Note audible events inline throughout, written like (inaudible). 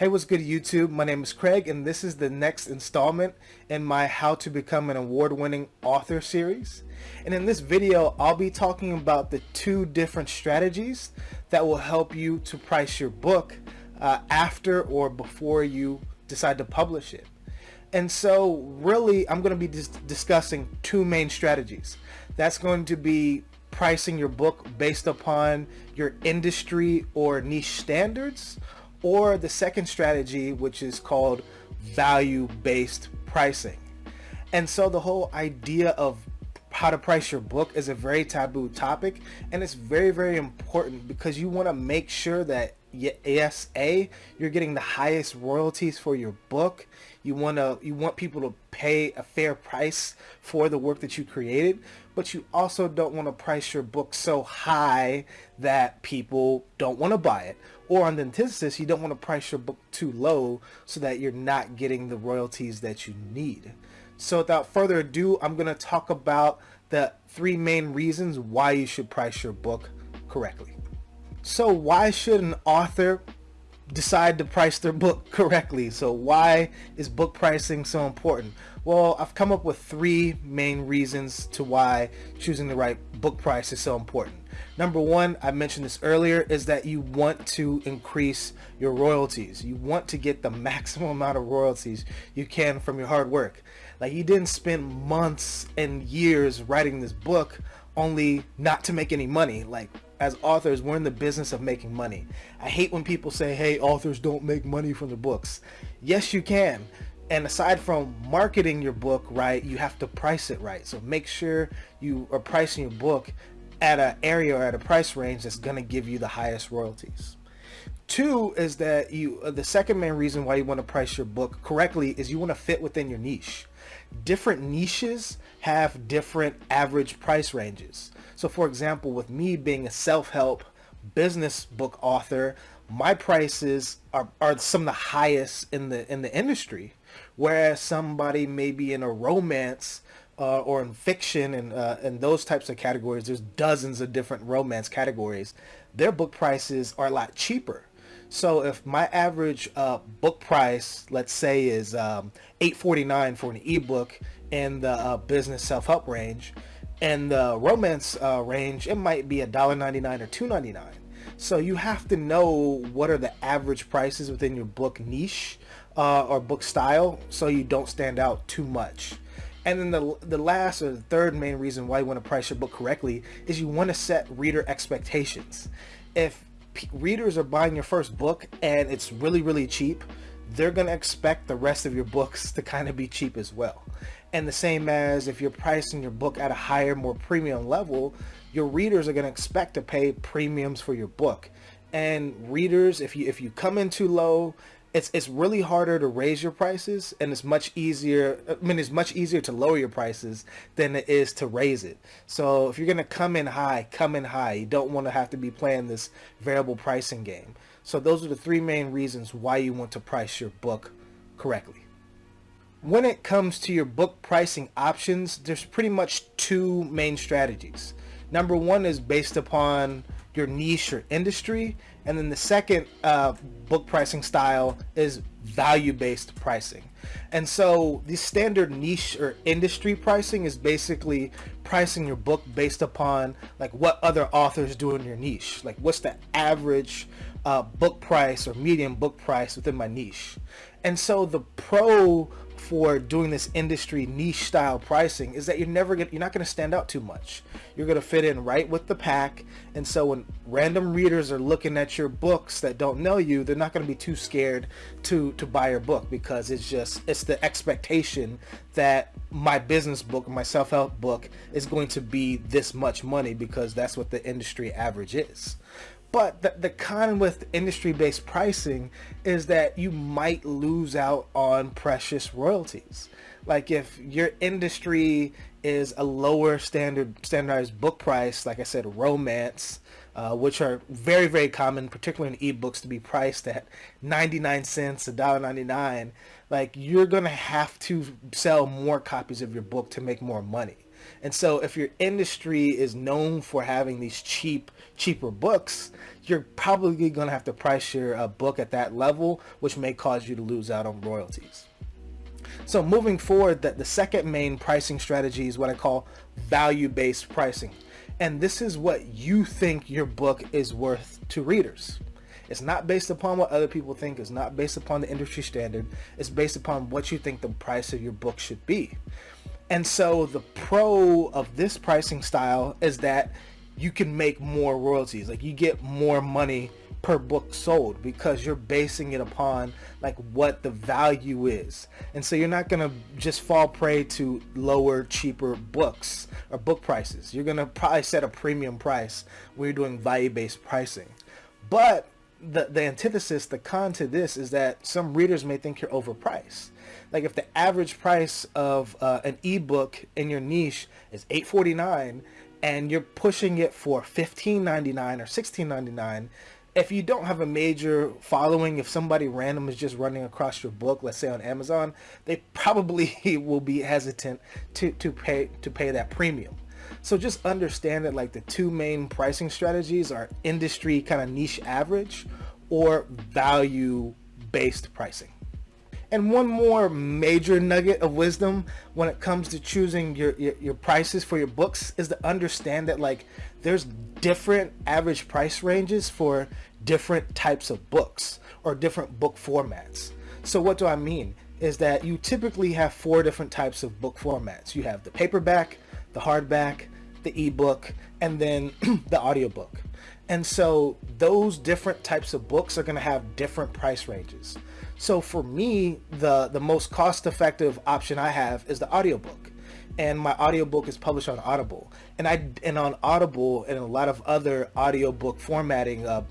Hey, what's good YouTube? My name is Craig and this is the next installment in my How to Become an Award-Winning Author series. And in this video, I'll be talking about the two different strategies that will help you to price your book uh, after or before you decide to publish it. And so really, I'm going to be dis discussing two main strategies. That's going to be pricing your book based upon your industry or niche standards or the second strategy, which is called value-based pricing. And so the whole idea of how to price your book is a very taboo topic and it's very very important because you want to make sure that yes a you're getting the highest royalties for your book. You want to you want people to pay a fair price for the work that you created but you also don't want to price your book so high that people don't want to buy it. Or on the antithesis you don't want to price your book too low so that you're not getting the royalties that you need. So without further ado I'm going to talk about the three main reasons why you should price your book correctly so why should an author decide to price their book (laughs) correctly? So why is book pricing so important? Well, I've come up with three main reasons to why choosing the right book price is so important. Number one, I mentioned this earlier, is that you want to increase your royalties. You want to get the (laughs) maximum amount of royalties you can from your hard work. Like you didn't spend months and years writing this book only not to make any money. Like as authors, we're in the business of making money. I hate when people say, hey, authors don't make money from the books. Yes, you can. And aside from marketing your book right, you have to price it right. So make sure you are pricing your book at an area or at a price range that's going to give you the highest royalties. Two is that you, uh, the second main reason why you want to price your book correctly is you want to fit within your niche. Different niches have different average price ranges. So for example, with me being a self-help business book author, my prices are, are some of the highest in the in the industry. Whereas somebody maybe in a romance uh, or in fiction and uh, and those types of categories, there's dozens of different romance categories. Their book prices are a lot cheaper. So if my average uh, book price, let's say, is um, 8.49 for an ebook in the uh, business self-help range, and the romance uh, range, it might be $1.99 or $2.99. So you have to know what are the average prices within your book niche uh, or book style so you don't stand out too much. And then the, the last or the third main reason why you want to price your book correctly is you want to set reader expectations. If readers are buying your first book and it's really, really cheap, they're going to expect the rest of your books to kind of be cheap as well. And the same as if you're pricing your book at a higher, more premium level, your readers are going to expect to pay premiums for your book. And readers, if you if you come in too low, it's it's really harder to raise your prices and it's much easier I mean it's much easier to lower your prices than it is to raise it. So if you're gonna come in high come in high. You don't want to have to be playing this variable pricing game. So those are the three main reasons why you want to price your book correctly when it comes to your book pricing options, there's pretty much two main strategies. Number one is based upon your niche or industry. And then the second uh, book pricing style is value-based pricing. And so the standard niche or industry pricing is basically pricing your book based upon like what other authors do in your niche. Like what's the average uh, book price or median book price within my niche. And so the pro for doing this industry niche style pricing is that you're never gonna, you're not going to stand out too much. You're going to fit in right with the pack. And so when random readers are looking at your books that don't know you, they're not going to be too scared to, to buy your book because it's just, it's the expectation that my business book, my self-help book is going to be this much money because that's what the industry average is. But the, the con with industry-based pricing is that you might lose out on precious royalties. Like if your industry is a lower standard standardized book price, like I said, romance, uh, which are very, very common, particularly in ebooks, to be priced at 99 cents, $1.99, like you're going to have to sell more copies of your book to make more money. And so if your industry is known for having these cheap, cheaper books, you're probably going to have to price your uh, book at that level, which may cause you to lose out on royalties. So moving forward, that the second main pricing strategy is what I call value-based pricing. And this is what you think your book is worth to readers. It's not based upon what other people think. It's not based upon the industry standard. It's based upon what you think the price of your book should be. And so the pro of this pricing style is that you can make more royalties. Like you get more money per book sold because you're basing it upon like what the value is. And so you're not going to just fall prey to lower, cheaper books or book prices. You're going to probably set a premium price when you're doing value-based pricing. But the, the antithesis, the con to this is that some readers may think you're overpriced. Like if the average price of uh, an ebook in your niche is $8.49 and you're pushing it for $15.99 or $16.99, if you don't have a major following, if somebody random is just running across your book, let's say on Amazon, they probably (laughs) will be hesitant to, to pay to pay that premium. So just understand that like the two main pricing strategies are industry kind of niche average or value based pricing. And one more major nugget of wisdom when it comes to choosing your, your, your, prices for your books is to understand that like there's different average price ranges for different types of books or different book formats. So what do I mean? Is that you typically have four different types of book formats. You have the paperback, the hardback, the ebook, and then (clears throat) the audiobook. And so those different types of books are going to have different price ranges. So for me, the, the most cost effective option I have is the audiobook. And my audiobook is published on Audible. And I and on Audible and a lot of other audiobook formatting uh,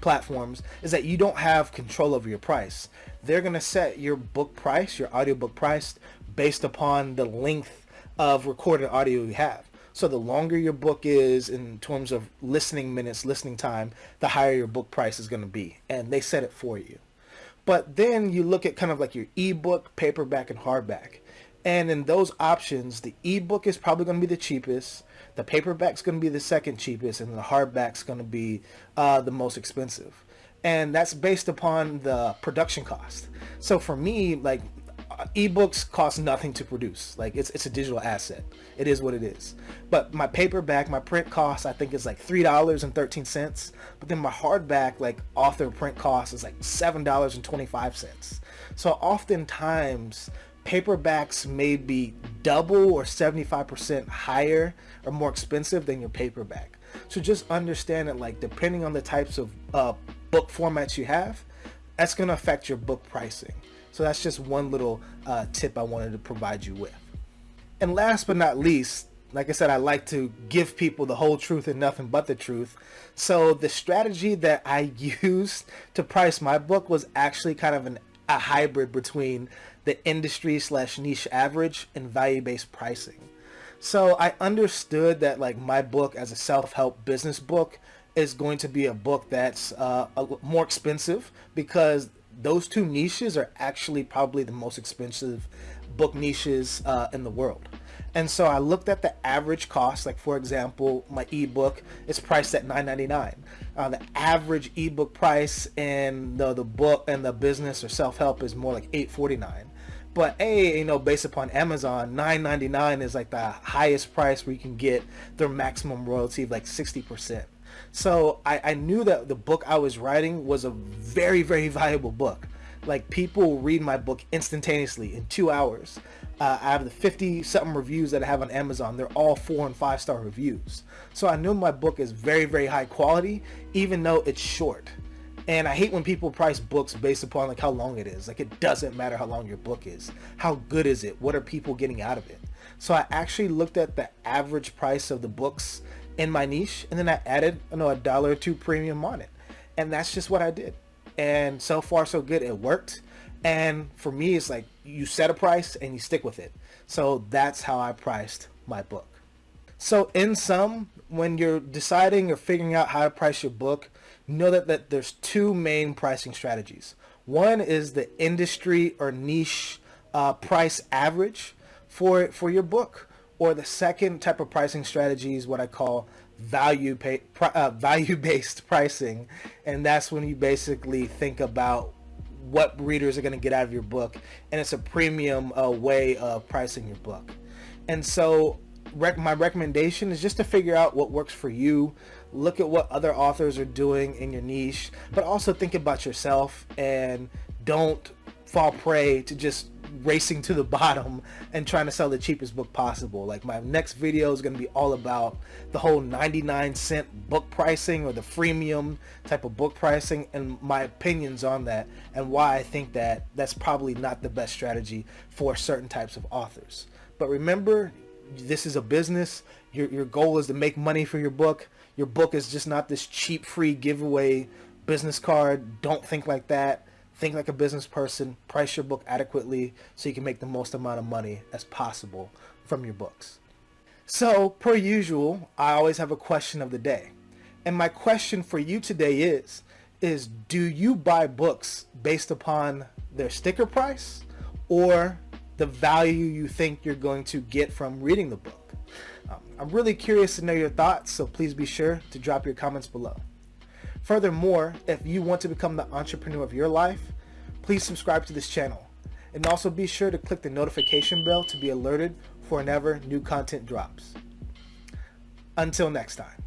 platforms is that you don't have control over your price. They're going to set your book price, your audiobook price based upon the length of recorded audio you have. So the longer your book is in terms of listening minutes, listening time, the higher your book price is going to be. And they set it for you. But then you look at kind of like your ebook, paperback, and hardback. And in those options, the ebook is probably going to be the cheapest. The paperback's going to be the second cheapest, and the hardback's going to be uh, the most expensive. And that's based upon the production cost. So for me, like ebooks cost nothing to produce. Like it's, it's a digital asset. It is what it is. But my paperback my print cost i think is like three dollars and 13 cents. But then my hardback like author print cost is like seven dollars and 25 cents. So oftentimes paperbacks may be double or 75 percent higher or more expensive than your paperback. So just understand that like depending on the types of uh, book formats you have that's going to affect your book pricing so that's just one little uh, tip I wanted to provide you with. And last but not least, like I said, I like to give people the whole truth and nothing but the truth. So the strategy that I (laughs) used to price my book was actually kind of an, a hybrid between the industry slash niche average and value-based pricing. So I understood that like my book as a self-help business book is going to be a book that's uh, more expensive because those two niches are actually probably the most expensive book niches uh, in the world. And so I looked at the average cost, like for example, my ebook is priced at $9.99. Uh, the average ebook price in the, the book and the business or self-help is more like $8.49. But a, you know, based upon Amazon, $9.99 is like the highest price where you can get their maximum royalty of like 60%. So I, I knew that the book I was writing was a very, very (laughs) valuable book. Like people read my book instantaneously in two hours. Uh, I have the 50 something reviews that I have on Amazon. They're all four and five star reviews. So I knew my book is very, very high quality, even though it's short. And I hate when people price books based upon like how long it is. Like it doesn't matter how long your book is. How good is it? What are people getting out of it? So I actually looked at the average price of the books in my niche and then I added you know a dollar or two premium on it. And that's just what I did. And so far so good. It worked. And for me it's like you set a price and you stick with it. So that's how I priced my book. So in sum when you're deciding or figuring out how to price your book know that, that there's two main pricing strategies. One is the industry or niche uh, price average for it for your book Or the second type of pricing strategy is what I call value pay, uh, (laughs) value based pricing, and that's when you basically think about what readers are going to get out of your book, and it's a premium uh, way of pricing your book. And so, rec- my recommendation is just to figure out what works for you. Look at what other authors are doing in your niche, but also think about yourself and don't fall prey to just racing to the (laughs) bottom and trying to sell the cheapest book possible. Like my next video is going to be all about the whole 99 cent book pricing or the freemium type of book pricing and my opinions on that and why I think that that's probably not the best strategy for certain types of authors. But remember, this is a business. Your, your goal is to make money for your book. Your book is just not this cheap free giveaway business card. Don't think like that think like a business person, price your book adequately so you can make the most amount of money as possible from your books. So, per usual, I always have a question of the day. And my question for you today is, is do you buy books based upon their sticker price or the value you think you're going to get from reading the book? Um, I'm really curious to know your thoughts, so please be sure to drop your comments below. Furthermore, if you want to become the entrepreneur of your life, please subscribe to this channel. And also be sure to click the notification bell to be alerted for whenever new content drops. Until next time.